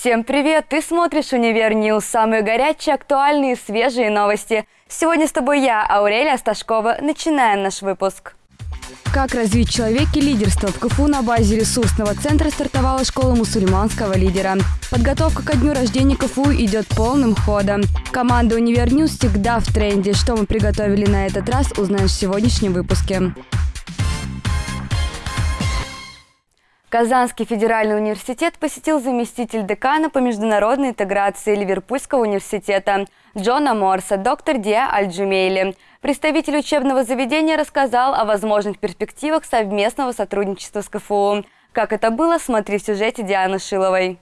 Всем привет! Ты смотришь «Универ News» – самые горячие, актуальные, свежие новости. Сегодня с тобой я, Аурелия Сташкова. Начинаем наш выпуск. Как развить человек и лидерство в КФУ на базе ресурсного центра стартовала школа мусульманского лидера. Подготовка ко дню рождения КФУ идет полным ходом. Команда «Универ News» всегда в тренде. Что мы приготовили на этот раз, узнаешь в сегодняшнем выпуске. Казанский федеральный университет посетил заместитель декана по международной интеграции Ливерпульского университета Джона Морса, доктор Диа Аль-Джумейли. Представитель учебного заведения рассказал о возможных перспективах совместного сотрудничества с КФУ. Как это было, смотри в сюжете Дианы Шиловой.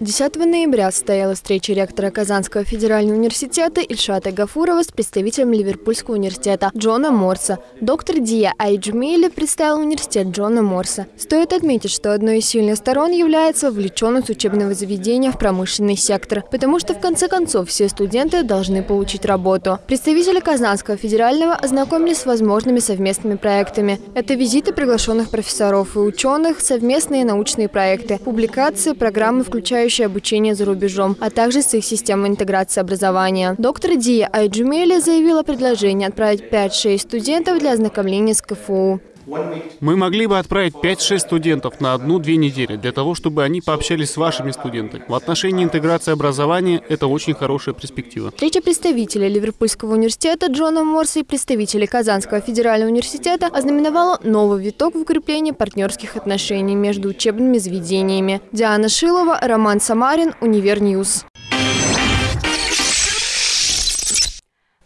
10 ноября состоялась встреча ректора Казанского федерального университета Ильшата Гафурова с представителем Ливерпульского университета Джона Морса. Доктор Дия Айджмейли представил университет Джона Морса. Стоит отметить, что одной из сильных сторон является вовлеченность учебного заведения в промышленный сектор, потому что в конце концов все студенты должны получить работу. Представители Казанского федерального ознакомились с возможными совместными проектами. Это визиты приглашенных профессоров и ученых, совместные научные проекты, публикации, программы, включая включающее обучение за рубежом, а также с их системой интеграции образования. Доктор Дия Айджумели заявила предложение отправить 5-6 студентов для ознакомления с КФУ. Мы могли бы отправить 5-6 студентов на одну-две недели для того, чтобы они пообщались с вашими студентами. В отношении интеграции образования это очень хорошая перспектива. Встреча представителей Ливерпульского университета Джона Морса и представителей Казанского федерального университета ознаменовала новый виток в укреплении партнерских отношений между учебными заведениями. Диана Шилова, Роман Самарин, UniverNews.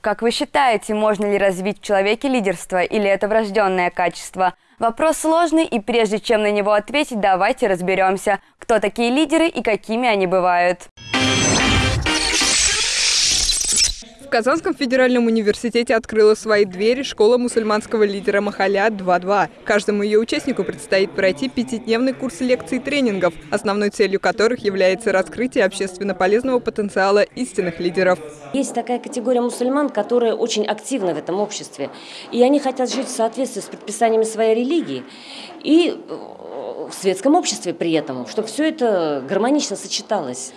Как вы считаете, можно ли развить в человеке лидерство или это врожденное качество? Вопрос сложный, и прежде чем на него ответить, давайте разберемся, кто такие лидеры и какими они бывают. В Казанском федеральном университете открыла свои двери школа мусульманского лидера Махаля 2.2. Каждому ее участнику предстоит пройти пятидневный курс лекций и тренингов, основной целью которых является раскрытие общественно полезного потенциала истинных лидеров. Есть такая категория мусульман, которые очень активны в этом обществе. И они хотят жить в соответствии с предписаниями своей религии. И э, в светском обществе при этом, чтобы все это гармонично сочеталось.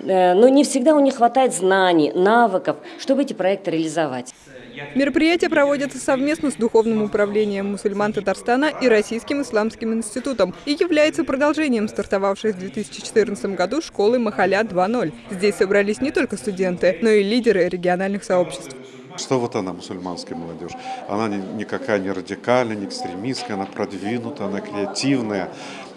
Э, но не всегда у них хватает знаний, навыков, чтобы эти проекты реализовать. Мероприятие проводится совместно с Духовным управлением мусульман Татарстана и Российским исламским институтом и является продолжением стартовавшей в 2014 году школы Махаля 2.0. Здесь собрались не только студенты, но и лидеры региональных сообществ. Что вот она, мусульманская молодежь? Она никакая не радикальная, не экстремистская, она продвинутая, она креативная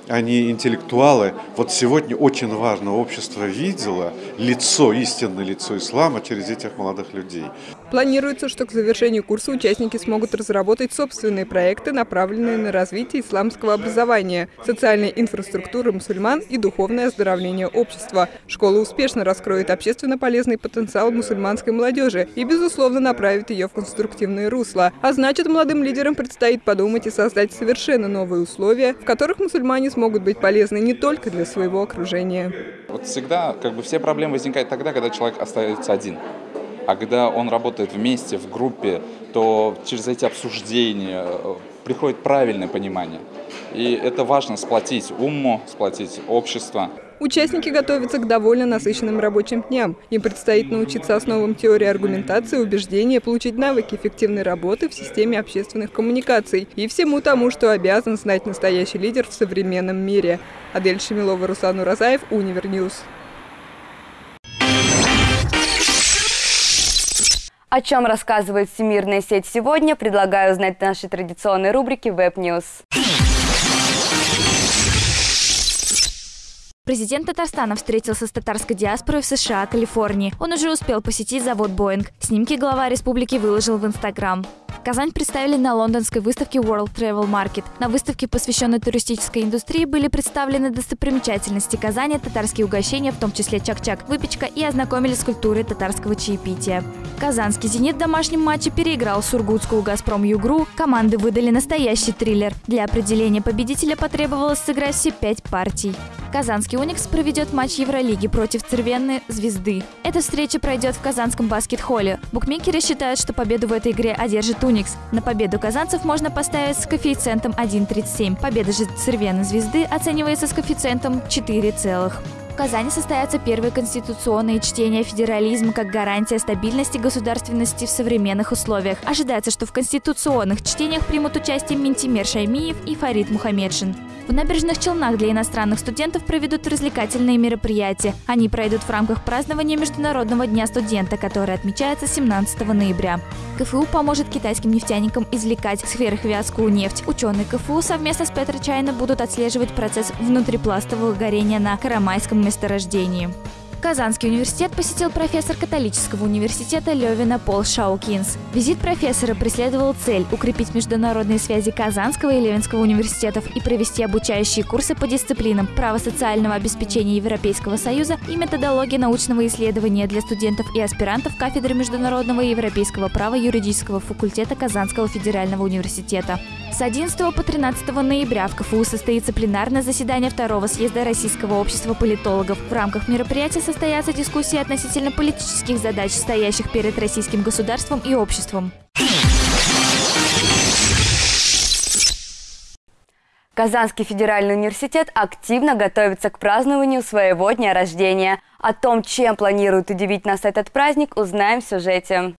они интеллектуалы. Вот сегодня очень важно, общество видело лицо, истинное лицо ислама через этих молодых людей. Планируется, что к завершению курса участники смогут разработать собственные проекты, направленные на развитие исламского образования, социальной инфраструктуры мусульман и духовное оздоровление общества. Школа успешно раскроет общественно полезный потенциал мусульманской молодежи и, безусловно, направит ее в конструктивное русло. А значит, молодым лидерам предстоит подумать и создать совершенно новые условия, в которых мусульмане смогут быть полезны не только для своего окружения. Вот всегда как бы все проблемы возникают тогда, когда человек остается один. А когда он работает вместе, в группе, то через эти обсуждения э, приходит правильное понимание. И это важно сплотить уму, сплотить общество. Участники готовятся к довольно насыщенным рабочим дням. Им предстоит научиться основам теории аргументации, убеждения, получить навыки эффективной работы в системе общественных коммуникаций и всему тому, что обязан знать настоящий лидер в современном мире. Адель Шамилова, Руслан Уразаев, UniverNews. О чем рассказывает всемирная сеть сегодня, предлагаю узнать в нашей традиционной рубрике Web News. Президент Татарстана встретился с татарской диаспорой в США, Калифорнии. Он уже успел посетить завод «Боинг». Снимки глава республики выложил в Инстаграм. Казань представили на лондонской выставке World Travel Market. На выставке, посвященной туристической индустрии, были представлены достопримечательности Казани, татарские угощения, в том числе чак-чак, выпечка и ознакомили с культурой татарского чаепития. Казанский «Зенит» в домашнем матче переиграл сургутскую «Газпром Югру». Команды выдали настоящий триллер. Для определения победителя потребовалось сыграть все пять партий. Казанский «Уникс» проведет матч Евролиги против Цервенной «Звезды». Эта встреча пройдет в Казанском баскет-холле. Букмекеры считают, что победу в этой игре одержит «Уникс». На победу казанцев можно поставить с коэффициентом 1,37. Победа же Цервенной «Звезды» оценивается с коэффициентом 4 целых. Казани состоятся первые конституционные чтения федерализма как гарантия стабильности государственности в современных условиях. Ожидается, что в конституционных чтениях примут участие Ментимер Шаймиев и Фарид Мухаммедшин. В набережных Челнах для иностранных студентов проведут развлекательные мероприятия. Они пройдут в рамках празднования Международного дня студента, который отмечается 17 ноября. КФУ поможет китайским нефтяникам извлекать в сферах вязкую нефть. Ученые КФУ совместно с Петрочайна будут отслеживать процесс внутрипластового горения на Карамайском месторождении. Казанский университет посетил профессор католического университета Левина Пол Шаукинс. Визит профессора преследовал цель – укрепить международные связи Казанского и Левинского университетов и провести обучающие курсы по дисциплинам право социального обеспечения Европейского Союза и методология научного исследования для студентов и аспирантов кафедры международного и европейского права юридического факультета Казанского федерального университета. С 11 по 13 ноября в КФУ состоится пленарное заседание второго съезда Российского общества политологов. В рамках мероприятия состоятся дискуссии относительно политических задач, стоящих перед российским государством и обществом. Казанский федеральный университет активно готовится к празднованию своего дня рождения. О том, чем планирует удивить нас этот праздник, узнаем в сюжете.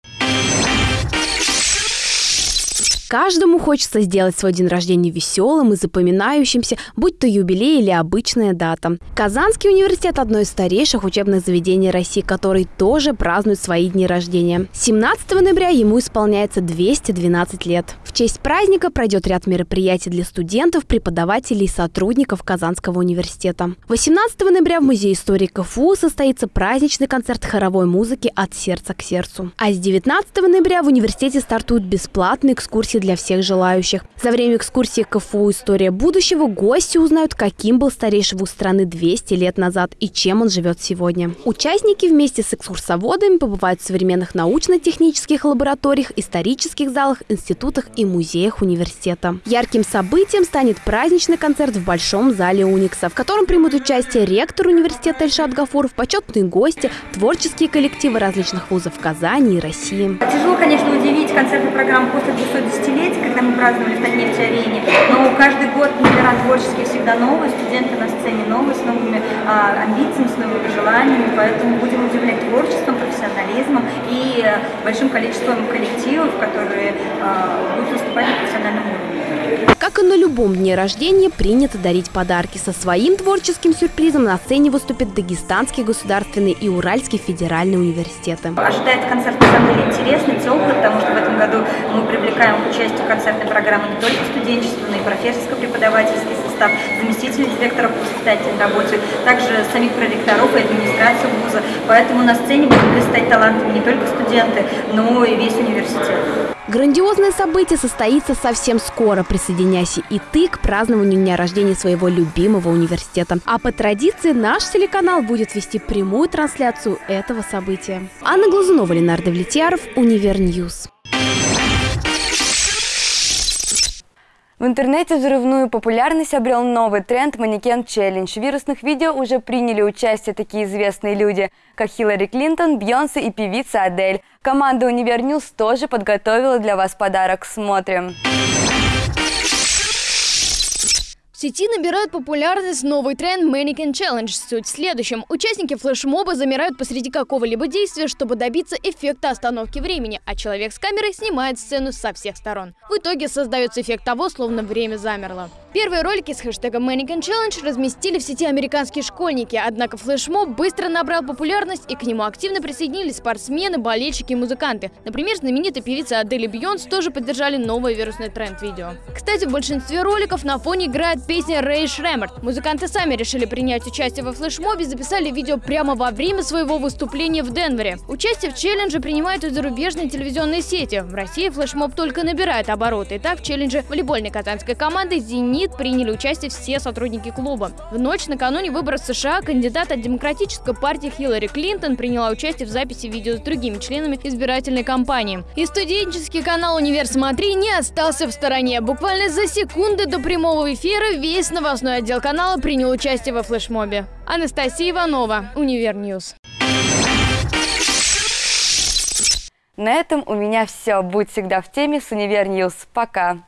Каждому хочется сделать свой день рождения веселым и запоминающимся, будь то юбилей или обычная дата. Казанский университет – одно из старейших учебных заведений России, который тоже празднует свои дни рождения. 17 ноября ему исполняется 212 лет. В честь праздника пройдет ряд мероприятий для студентов, преподавателей и сотрудников Казанского университета. 18 ноября в Музее истории КФУ состоится праздничный концерт хоровой музыки «От сердца к сердцу». А с 19 ноября в университете стартуют бесплатные экскурсии для всех желающих. За время экскурсии КФУ «История будущего» гости узнают, каким был старейший вуз страны 200 лет назад и чем он живет сегодня. Участники вместе с экскурсоводами побывают в современных научно-технических лабораториях, исторических залах, институтах и музеях университета. Ярким событием станет праздничный концерт в Большом зале Уникса, в котором примут участие ректор университета Эльшат Гафуров, почетные гости, творческие коллективы различных вузов Казани и России. Тяжело, конечно, удивить концертную программу после 210 десятилетие, когда мы праздновали в Татнефть-арене, но каждый год номера творческие всегда новые, студенты на сцене новые, с новыми а, амбициями, с новыми желаниями, поэтому будем удивлять творчеством, профессионализмом и а, большим количеством коллективов, которые а, будут выступать на профессиональном уровне. Как и на любом дне рождения, принято дарить подарки. Со своим творческим сюрпризом на сцене выступит Дагестанский государственный и Уральский федеральный университеты. Ожидает концерт на самом деле интересный, теплый, потому что в этом году мы привлекаем к участию концертной программы не только студенчество, но и профессорско-преподавательский состав, заместителей директора по воспитательной работе, также самих проректоров и администрацию вуза. Поэтому на сцене будут блистать талантами не только студенты, но и весь университет. Грандиозное событие состоится совсем скоро. Присоединяйся и ты к празднованию дня рождения своего любимого университета. А по традиции наш телеканал будет вести прямую трансляцию этого события. Анна Глазунова, Ленар Давлетьяров, UniverNews. В интернете взрывную популярность обрел новый тренд «Mannequin Challenge». В вирусных видео уже приняли участие такие известные люди, как Хиллари Клинтон, Бьонсе и певица Адель. Команда «UniverNews» тоже подготовила для вас подарок. Смотрим. Сети набирает популярность новый тренд Mannequin Challenge. Суть в следующем. Участники флешмоба замирают посреди какого-либо действия, чтобы добиться эффекта остановки времени, а человек с камерой снимает сцену со всех сторон. В итоге создается эффект того, словно время замерло. Первые ролики с хэштегом Mannequin Challenge разместили в сети американские школьники, однако флешмоб быстро набрал популярность и к нему активно присоединились спортсмены, болельщики и музыканты. Например, знаменитая певица Адель и Бьонс тоже поддержали новый вирусный тренд видео. Кстати, в большинстве роликов на фоне играет песня Рэй Шремерт. Музыканты сами решили принять участие во флешмобе записали видео прямо во время своего выступления в Денвере. Участие в челлендже принимают и зарубежные телевизионные сети. В России флешмоб только набирает обороты. И так в челлендже волейбольной казанской команды «Зенит» МИД приняли участие все сотрудники клуба. В ночь накануне выборов США кандидат от Демократической партии Хиллари Клинтон приняла участие в записи видео с другими членами избирательной кампании. И студенческий канал «Универ Смотри» не остался в стороне. Буквально за секунды до прямого эфира весь новостной отдел канала принял участие во флешмобе. Анастасия Иванова, UniverNews. На этом у меня все. Будь всегда в теме с Универ. Пока.